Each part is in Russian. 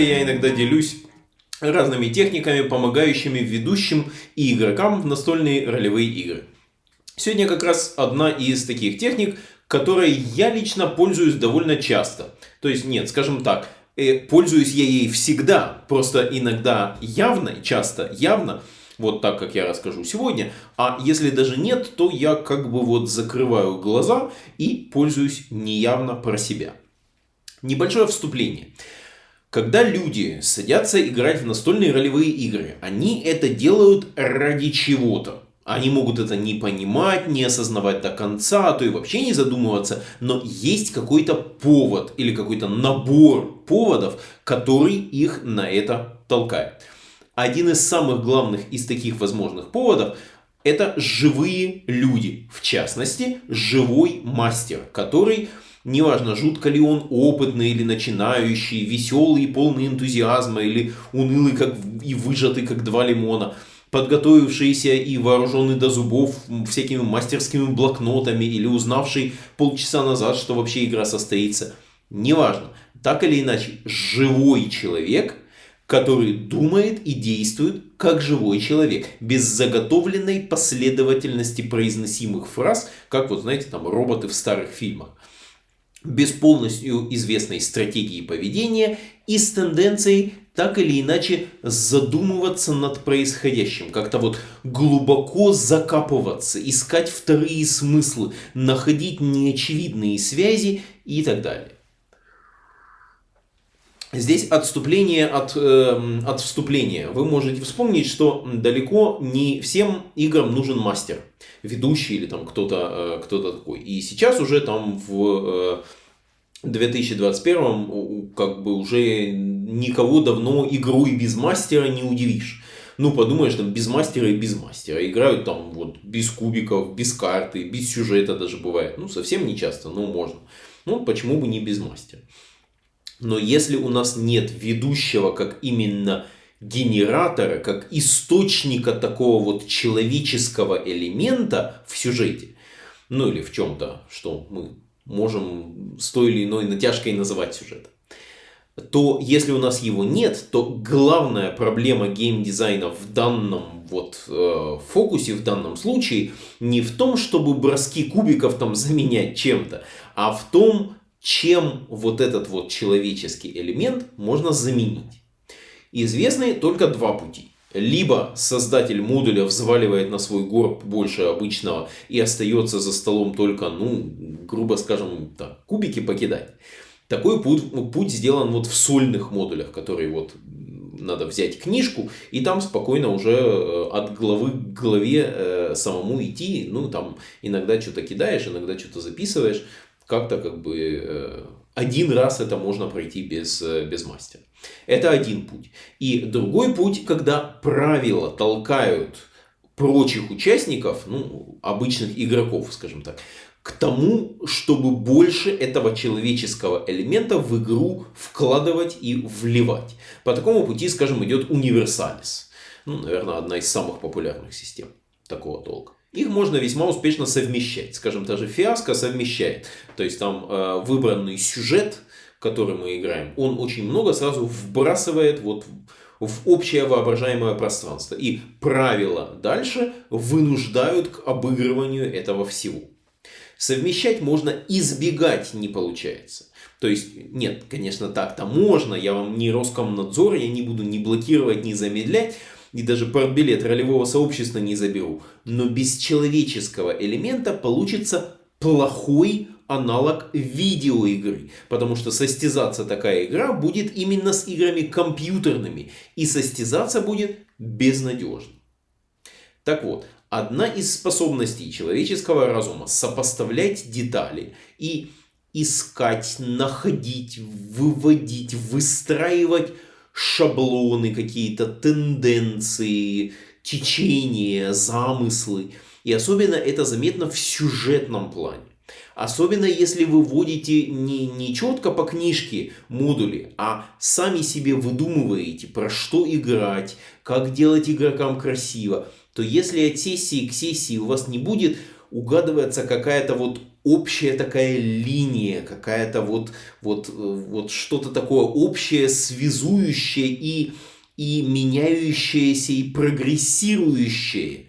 канале я иногда делюсь разными техниками, помогающими ведущим и игрокам в настольные ролевые игры. Сегодня как раз одна из таких техник, которой я лично пользуюсь довольно часто. То есть нет, скажем так, э, пользуюсь я ей всегда, просто иногда явно, часто явно, вот так, как я расскажу сегодня. А если даже нет, то я как бы вот закрываю глаза и пользуюсь неявно про себя. Небольшое вступление. Когда люди садятся играть в настольные ролевые игры, они это делают ради чего-то. Они могут это не понимать, не осознавать до конца, а то и вообще не задумываться, но есть какой-то повод или какой-то набор поводов, который их на это толкает. Один из самых главных из таких возможных поводов это живые люди, в частности, живой мастер, который Неважно, жутко ли он опытный или начинающий, веселый и полный энтузиазма, или унылый как и выжатый, как два лимона, подготовившийся и вооруженный до зубов всякими мастерскими блокнотами, или узнавший полчаса назад, что вообще игра состоится. Неважно, так или иначе, живой человек, который думает и действует как живой человек, без заготовленной последовательности произносимых фраз, как вот знаете, там роботы в старых фильмах без полностью известной стратегии поведения и с тенденцией так или иначе задумываться над происходящим, как-то вот глубоко закапываться, искать вторые смыслы, находить неочевидные связи и так далее. Здесь отступление от, э, от вступления. Вы можете вспомнить, что далеко не всем играм нужен мастер, ведущий или там кто-то э, кто такой. И сейчас уже там в э, 2021 как бы уже никого давно игрой без мастера не удивишь. Ну, подумаешь, там без мастера и без мастера. Играют там вот без кубиков, без карты, без сюжета даже бывает. Ну, совсем не часто, но можно. Ну, почему бы не без мастера. Но если у нас нет ведущего как именно генератора, как источника такого вот человеческого элемента в сюжете, ну или в чем-то, что мы можем с той или иной натяжкой называть сюжетом, то если у нас его нет, то главная проблема геймдизайна в данном вот э, фокусе, в данном случае, не в том, чтобы броски кубиков там заменять чем-то, а в том, чем вот этот вот человеческий элемент можно заменить. Известны только два пути. Либо создатель модуля взваливает на свой горб больше обычного и остается за столом только, ну, грубо скажем, так, кубики покидать. Такой путь, путь сделан вот в сольных модулях, которые вот надо взять книжку и там спокойно уже э, от главы к главе э, самому идти. Ну, там иногда что-то кидаешь, иногда что-то записываешь как-то как бы э, один раз это можно пройти без, без мастера. Это один путь. И другой путь, когда правила толкают прочих участников, ну, обычных игроков, скажем так, к тому, чтобы больше этого человеческого элемента в игру вкладывать и вливать. По такому пути, скажем, идет универсалис. Ну, наверное, одна из самых популярных систем такого толка их можно весьма успешно совмещать. Скажем, та же фиаско совмещает. То есть там э, выбранный сюжет, который мы играем, он очень много сразу вбрасывает вот в общее воображаемое пространство. И правила дальше вынуждают к обыгрыванию этого всего. Совмещать можно, избегать не получается. То есть, нет, конечно, так-то можно, я вам не Роскомнадзор, я не буду ни блокировать, ни замедлять, и даже портбилет ролевого сообщества не заберу. Но без человеческого элемента получится плохой аналог видеоигры. Потому что состязаться такая игра будет именно с играми компьютерными. И состязаться будет безнадежно. Так вот, одна из способностей человеческого разума сопоставлять детали и искать, находить, выводить, выстраивать шаблоны какие-то, тенденции, течения, замыслы. И особенно это заметно в сюжетном плане. Особенно если вы вводите не, не четко по книжке модули, а сами себе выдумываете, про что играть, как делать игрокам красиво, то если от сессии к сессии у вас не будет угадываться какая-то вот общая такая линия, какая-то вот, вот, вот что-то такое общее, связующее и, и меняющееся, и прогрессирующее,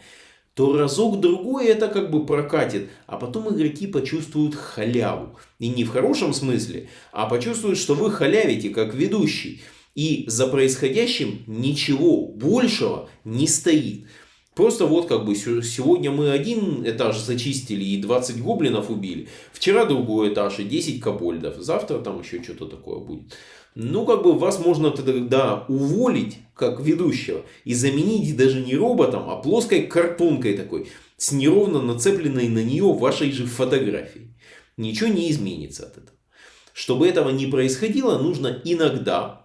то разок-другой это как бы прокатит, а потом игроки почувствуют халяву. И не в хорошем смысле, а почувствуют, что вы халявите как ведущий. И за происходящим ничего большего не стоит. Просто вот как бы сегодня мы один этаж зачистили и 20 гоблинов убили. Вчера другой этаж и 10 кобольдов. Завтра там еще что-то такое будет. Ну, как бы вас можно тогда уволить, как ведущего, и заменить даже не роботом, а плоской картонкой такой, с неровно нацепленной на нее вашей же фотографией. Ничего не изменится от этого. Чтобы этого не происходило, нужно иногда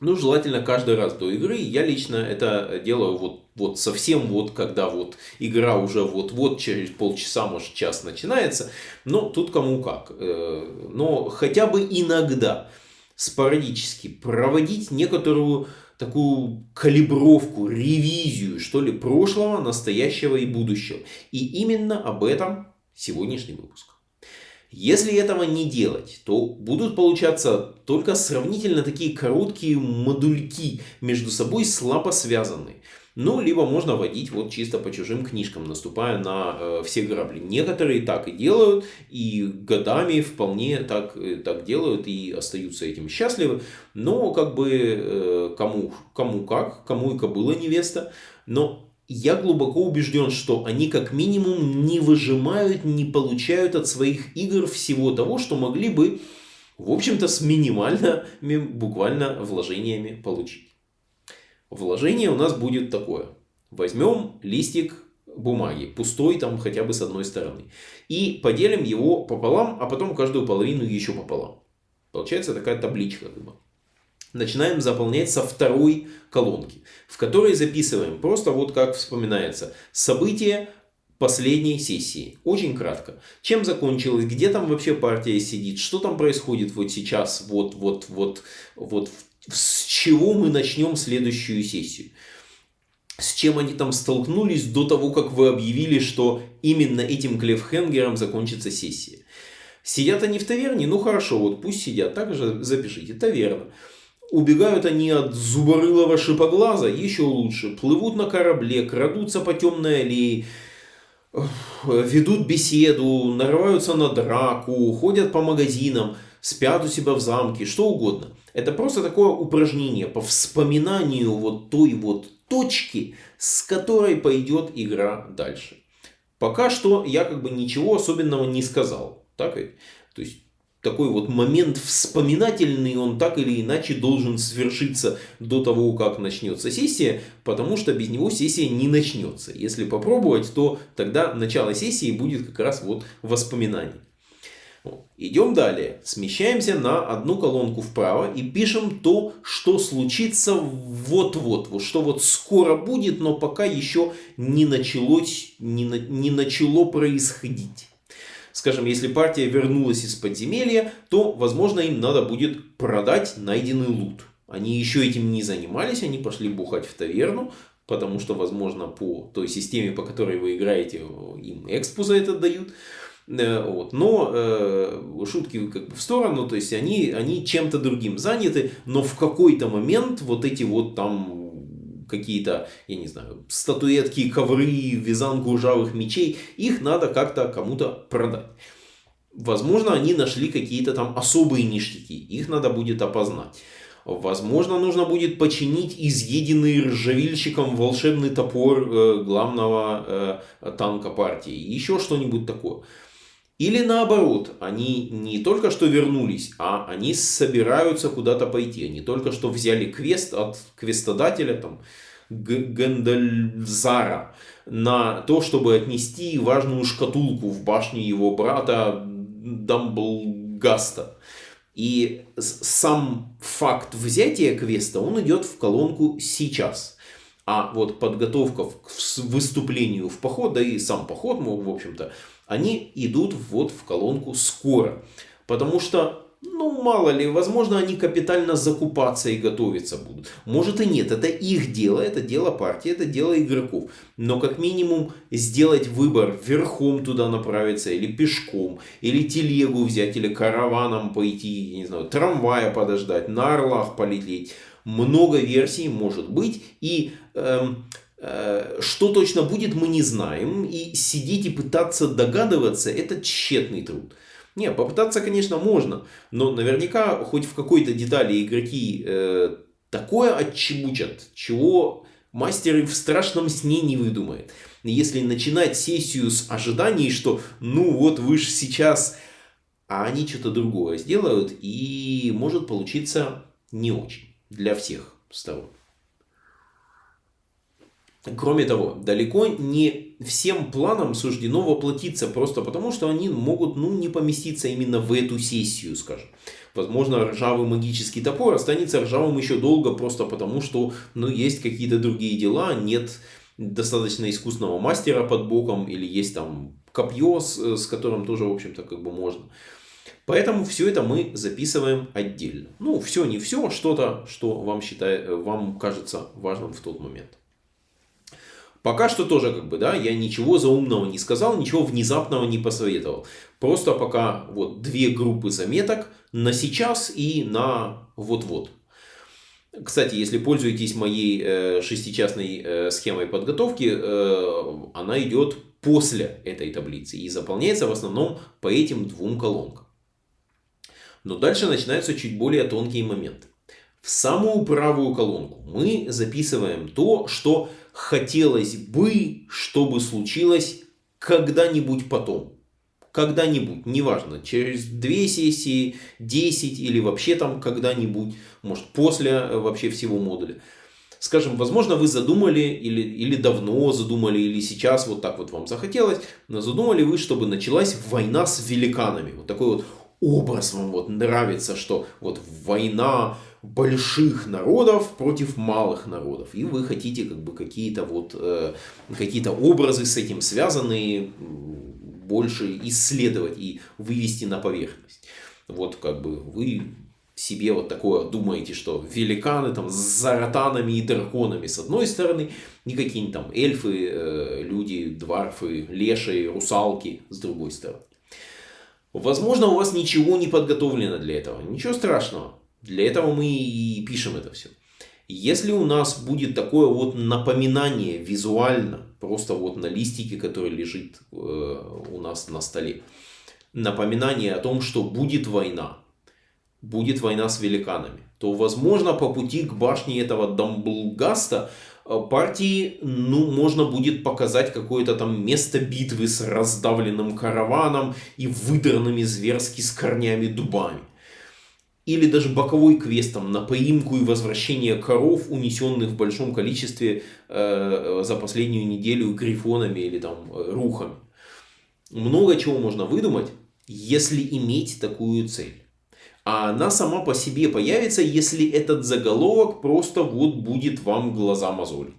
ну, желательно каждый раз до игры. Я лично это делаю вот, вот совсем вот, когда вот игра уже вот-вот через полчаса, может час начинается. Но тут кому как. Э, но хотя бы иногда, спорадически проводить некоторую такую калибровку, ревизию, что ли, прошлого, настоящего и будущего. И именно об этом сегодняшний выпуск. Если этого не делать, то будут получаться только сравнительно такие короткие модульки, между собой слабо связанные. Ну, либо можно водить вот чисто по чужим книжкам, наступая на э, все грабли. Некоторые так и делают, и годами вполне так, э, так делают, и остаются этим счастливы. Но как бы э, кому, кому как, кому и кобыла невеста. Но я глубоко убежден, что они как минимум не выжимают, не получают от своих игр всего того, что могли бы, в общем-то, с минимальными буквально вложениями получить. Вложение у нас будет такое. Возьмем листик бумаги, пустой там хотя бы с одной стороны, и поделим его пополам, а потом каждую половину еще пополам. Получается такая табличка. Как начинаем заполнять со второй колонки, в которой записываем просто вот как вспоминается события последней сессии. Очень кратко. Чем закончилось, где там вообще партия сидит, что там происходит вот сейчас, вот, вот, вот, вот, с чего мы начнем следующую сессию. С чем они там столкнулись до того, как вы объявили, что именно этим клефхенгером закончится сессия. Сидят они в таверне? Ну хорошо, вот пусть сидят. Также запишите. Таверна. Убегают они от зуборылого шипоглаза, еще лучше. Плывут на корабле, крадутся по темной аллее, ведут беседу, нарываются на драку, ходят по магазинам, спят у себя в замке, что угодно. Это просто такое упражнение по вспоминанию вот той вот точки, с которой пойдет игра дальше. Пока что я как бы ничего особенного не сказал. Так ведь? То есть такой вот момент вспоминательный, он так или иначе должен свершиться до того, как начнется сессия, потому что без него сессия не начнется. Если попробовать, то тогда начало сессии будет как раз вот воспоминание. Идем далее. Смещаемся на одну колонку вправо и пишем то, что случится вот-вот. Вот что вот скоро будет, но пока еще не началось, не, на, не начало происходить. Скажем, если партия вернулась из подземелья, то, возможно, им надо будет продать найденный лут. Они еще этим не занимались, они пошли бухать в таверну, потому что, возможно, по той системе, по которой вы играете, им экспу за это дают. Э, вот. Но э, шутки как бы в сторону, то есть они, они чем-то другим заняты, но в какой-то момент вот эти вот там какие-то, я не знаю, статуэтки, ковры, вязанку ржавых мечей, их надо как-то кому-то продать. Возможно, они нашли какие-то там особые ништяки, их надо будет опознать. Возможно, нужно будет починить изъеденный ржавильщиком волшебный топор э, главного э, танка партии. Еще что-нибудь такое. Или наоборот, они не только что вернулись, а они собираются куда-то пойти. Они только что взяли квест от квестодателя, там, Гендальзара, на то, чтобы отнести важную шкатулку в башню его брата Дамблгаста. И сам факт взятия квеста, он идет в колонку сейчас. А вот подготовка к выступлению в поход, да и сам поход, в общем-то, они идут вот в колонку скоро. Потому что Ну, мало ли, возможно, они капитально закупаться и готовиться будут. Может и нет, это их дело, это дело партии, это дело игроков. Но как минимум сделать выбор, верхом туда направиться, или пешком, или телегу взять, или караваном пойти, не знаю, трамвая подождать, на орлах полететь. Много версий может быть, и эм, что точно будет, мы не знаем. И сидеть и пытаться догадываться, это тщетный труд. Не, попытаться, конечно, можно, но наверняка хоть в какой-то детали игроки э, такое отчебучат, чего мастеры в страшном сне не выдумают. Если начинать сессию с ожиданий, что ну вот вы же сейчас, а они что-то другое сделают, и может получиться не очень для всех сторон. Кроме того, далеко не всем планам суждено воплотиться, просто потому что они могут ну, не поместиться именно в эту сессию, скажем. Возможно, ржавый магический топор останется ржавым еще долго, просто потому что ну, есть какие-то другие дела, нет достаточно искусного мастера под боком, или есть там копье, с, с которым тоже, в общем-то, как бы можно. Поэтому все это мы записываем отдельно. Ну, все, не все, что-то, что вам, считает, вам кажется важным в тот момент. Пока что тоже как бы, да, я ничего заумного не сказал, ничего внезапного не посоветовал. Просто пока вот две группы заметок на сейчас и на вот-вот. Кстати, если пользуетесь моей э, э, схемой подготовки, э, она идет после этой таблицы и заполняется в основном по этим двум колонкам. Но дальше начинаются чуть более тонкие моменты. В самую правую колонку мы записываем то, что хотелось бы, чтобы случилось когда-нибудь потом. Когда-нибудь, неважно, через две сессии, 10 или вообще там когда-нибудь, может после э, вообще всего модуля. Скажем, возможно, вы задумали или, или давно задумали, или сейчас вот так вот вам захотелось, задумали вы, чтобы началась война с великанами. Вот такой вот образ вам вот нравится, что вот война больших народов против малых народов. И вы хотите как бы какие-то вот э, какие-то образы с этим связанные больше исследовать и вывести на поверхность. Вот как бы вы себе вот такое думаете, что великаны там с заратанами и драконами с одной стороны, и какие-нибудь там эльфы, э, люди, дварфы, леши, русалки с другой стороны. Возможно, у вас ничего не подготовлено для этого. Ничего страшного. Для этого мы и пишем это все. Если у нас будет такое вот напоминание визуально, просто вот на листике, который лежит э, у нас на столе, напоминание о том, что будет война, будет война с великанами, то возможно по пути к башне этого Дамблгаста э, партии ну, можно будет показать какое-то там место битвы с раздавленным караваном и выдранными зверски с корнями дубами или даже боковой квестом на поимку и возвращение коров, унесенных в большом количестве э, за последнюю неделю грифонами или там э, рухами. Много чего можно выдумать, если иметь такую цель. А она сама по себе появится, если этот заголовок просто вот будет вам глаза мозолить.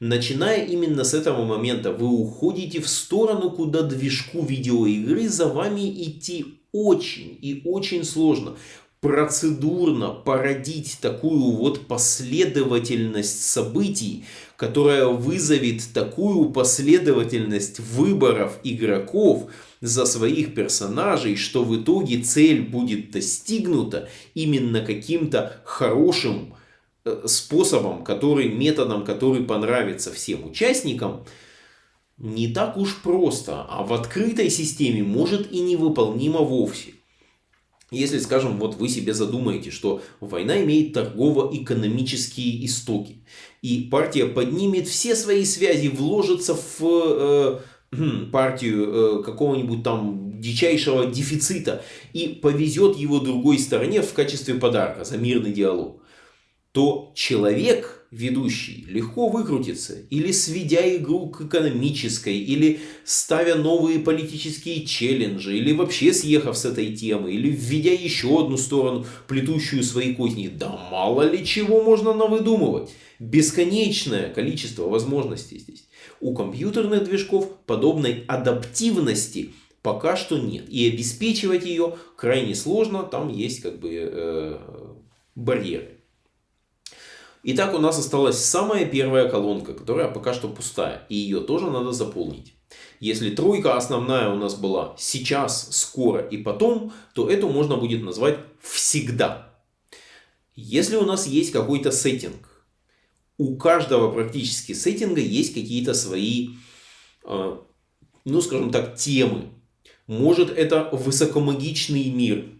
Начиная именно с этого момента, вы уходите в сторону, куда движку видеоигры за вами идти очень и очень сложно процедурно породить такую вот последовательность событий, которая вызовет такую последовательность выборов игроков за своих персонажей, что в итоге цель будет достигнута именно каким-то хорошим э, способом, который, методом, который понравится всем участникам, не так уж просто, а в открытой системе может и невыполнимо вовсе. Если, скажем, вот вы себе задумаете, что война имеет торгово-экономические истоки, и партия поднимет все свои связи, вложится в э, хм, партию э, какого-нибудь там дичайшего дефицита и повезет его другой стороне в качестве подарка за мирный диалог, то человек ведущий легко выкрутится, или сведя игру к экономической, или ставя новые политические челленджи, или вообще съехав с этой темы, или введя еще одну сторону, плетущую свои козни. Да мало ли чего можно навыдумывать. Бесконечное количество возможностей здесь. У компьютерных движков подобной адаптивности Пока что нет. И обеспечивать ее крайне сложно, там есть как бы э, барьеры. Итак, у нас осталась самая первая колонка, которая пока что пустая. И ее тоже надо заполнить. Если тройка основная у нас была сейчас, скоро и потом, то эту можно будет назвать всегда. Если у нас есть какой-то сеттинг, у каждого практически сеттинга есть какие-то свои, э, ну скажем так, темы. Может это высокомагичный мир,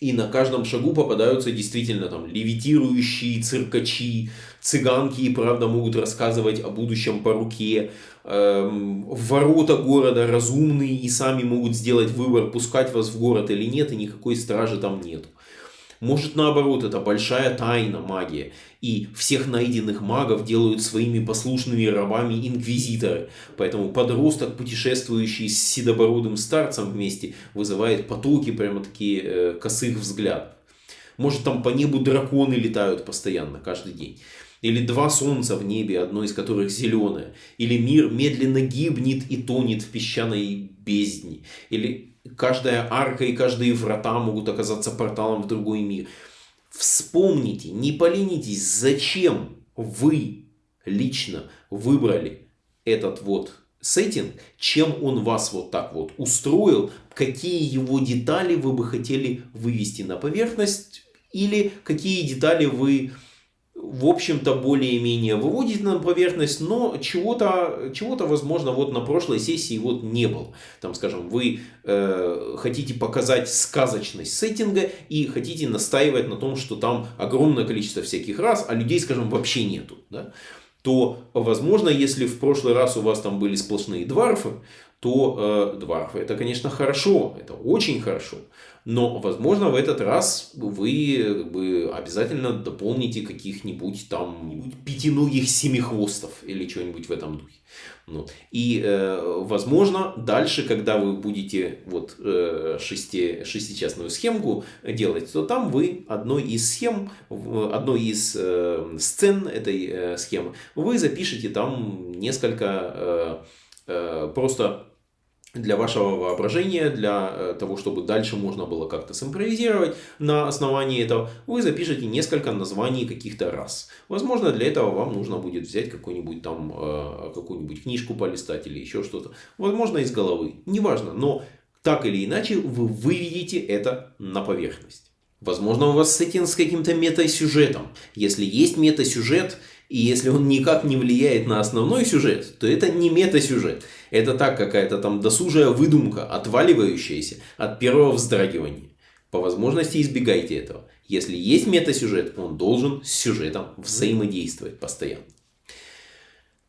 и на каждом шагу попадаются действительно там левитирующие циркачи, цыганки и правда могут рассказывать о будущем по руке. Эм, ворота города разумные и сами могут сделать выбор, пускать вас в город или нет, и никакой стражи там нету. Может наоборот, это большая тайна магия. И всех найденных магов делают своими послушными рабами инквизиторы. Поэтому подросток, путешествующий с седобородым старцем вместе, вызывает потоки прямо такие э, косых взглядов. Может там по небу драконы летают постоянно, каждый день. Или два солнца в небе, одно из которых зеленое. Или мир медленно гибнет и тонет в песчаной бездне. Или каждая арка и каждые врата могут оказаться порталом в другой мир. Вспомните, не поленитесь, зачем вы лично выбрали этот вот сеттинг, чем он вас вот так вот устроил, какие его детали вы бы хотели вывести на поверхность, или какие детали вы в общем-то, более-менее выводит на поверхность, но чего-то, чего-то возможно, вот на прошлой сессии вот не было. Там, скажем, вы э, хотите показать сказочность сеттинга и хотите настаивать на том, что там огромное количество всяких раз, а людей, скажем, вообще нету. Да? то, возможно, если в прошлый раз у вас там были сплошные дварфы, то э, дварфы это, конечно, хорошо, это очень хорошо. Но, возможно, в этот раз вы как бы, обязательно дополните каких-нибудь там пятиногих семихвостов или что-нибудь в этом духе. Ну, и, э, возможно, дальше, когда вы будете вот э, шести, шестичастную схемку делать, то там вы одной из схем, одной из э, сцен этой э, схемы, вы запишите там несколько э, просто для вашего воображения, для э, того, чтобы дальше можно было как-то симпровизировать на основании этого, вы запишите несколько названий каких-то раз. Возможно, для этого вам нужно будет взять какую-нибудь там, э, какую-нибудь книжку полистать или еще что-то. Возможно, из головы. Неважно, но так или иначе вы выведете это на поверхность. Возможно, у вас сеттинг с каким-то метасюжетом. Если есть метасюжет, и если он никак не влияет на основной сюжет, то это не метасюжет. Это так какая-то там досужая выдумка, отваливающаяся от первого вздрагивания. По возможности избегайте этого. Если есть метасюжет, он должен с сюжетом взаимодействовать постоянно.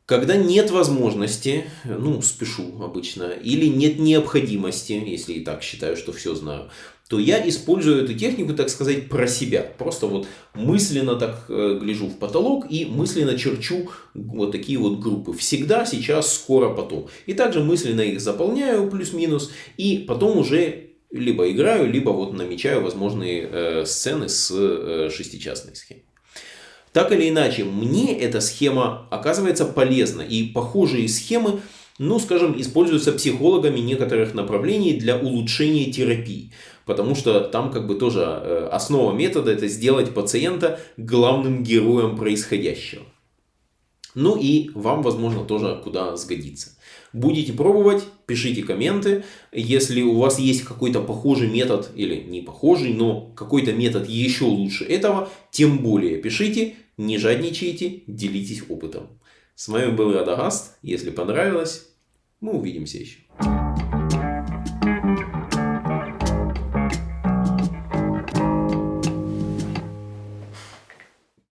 Когда нет возможности, ну, спешу обычно, или нет необходимости, если и так считаю, что все знаю, то я использую эту технику, так сказать, про себя. Просто вот мысленно так э, гляжу в потолок и мысленно черчу вот такие вот группы. Всегда, сейчас, скоро, потом. И также мысленно их заполняю плюс-минус. И потом уже либо играю, либо вот намечаю возможные э, сцены с э, шестичастной схемой. Так или иначе, мне эта схема оказывается полезна. И похожие схемы ну, скажем, используются психологами некоторых направлений для улучшения терапии. Потому что там как бы тоже э, основа метода это сделать пациента главным героем происходящего. Ну и вам, возможно, тоже куда сгодится. Будете пробовать, пишите комменты. Если у вас есть какой-то похожий метод, или не похожий, но какой-то метод еще лучше этого, тем более пишите, не жадничайте, делитесь опытом. С вами был Радагаст. Если понравилось, мы увидимся еще.